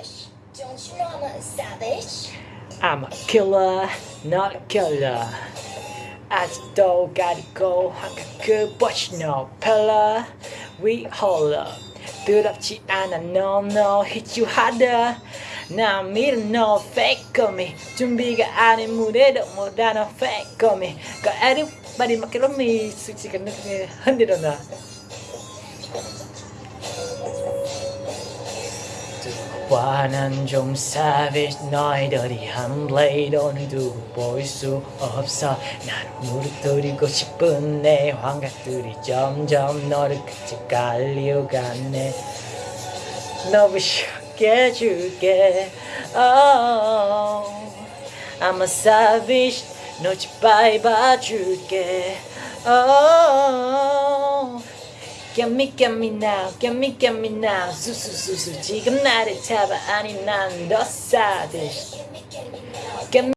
Hush, don't you know I'm a savage? I'm a killer, not a killer. 아직도 가리고 한가 그 but you know pillar We hold up 두렵지 않아 no no hit you harder 나 믿어 no fake me 준비가 아닌 무대도 못하는 fake me Got everybody 막 그런 미 솔직한 느낌이 흔들어 나 와는 좀 savage 너희들이 한 블레이드는 두고 보일 수 없어 나는 무릎뜨리고 싶은 내 환각들이 점점 너를 끝에 갈려가네 너무 쉽게 해줄게 oh, I'm a savage 너 짓밟아 봐줄게 oh, Get me, get me now, get me, get me now 수수수수 지금 나를 잡아 아니 난더 savage Gimme,